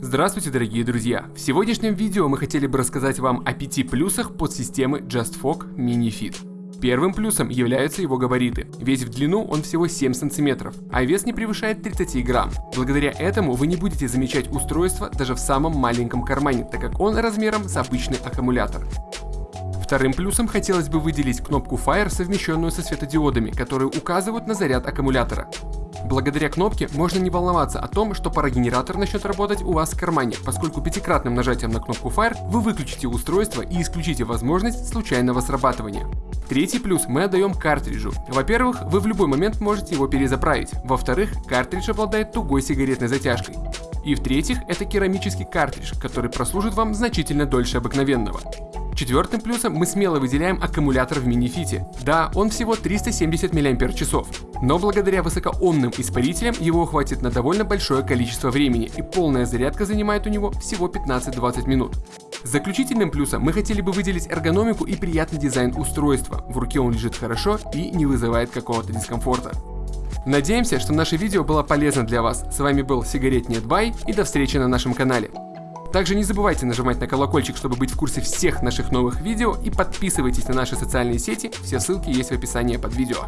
Здравствуйте, дорогие друзья! В сегодняшнем видео мы хотели бы рассказать вам о пяти плюсах подсистемы JustFog Mini Fit. Первым плюсом являются его габариты, ведь в длину он всего 7 см, а вес не превышает 30 грамм. Благодаря этому вы не будете замечать устройство даже в самом маленьком кармане, так как он размером с обычный аккумулятор. Вторым плюсом хотелось бы выделить кнопку Fire, совмещенную со светодиодами, которые указывают на заряд аккумулятора. Благодаря кнопке можно не волноваться о том, что парогенератор начнет работать у вас в кармане, поскольку пятикратным нажатием на кнопку Fire вы выключите устройство и исключите возможность случайного срабатывания. Третий плюс мы отдаем картриджу. Во-первых, вы в любой момент можете его перезаправить. Во-вторых, картридж обладает тугой сигаретной затяжкой. И в-третьих, это керамический картридж, который прослужит вам значительно дольше обыкновенного. Четвертым плюсом мы смело выделяем аккумулятор в минифите. Да, он всего 370 мАч, но благодаря высокоомным испарителям его хватит на довольно большое количество времени и полная зарядка занимает у него всего 15-20 минут. Заключительным плюсом мы хотели бы выделить эргономику и приятный дизайн устройства. В руке он лежит хорошо и не вызывает какого-то дискомфорта. Надеемся, что наше видео было полезно для вас. С вами был Сигарет Нет Бай и до встречи на нашем канале. Также не забывайте нажимать на колокольчик, чтобы быть в курсе всех наших новых видео и подписывайтесь на наши социальные сети, все ссылки есть в описании под видео.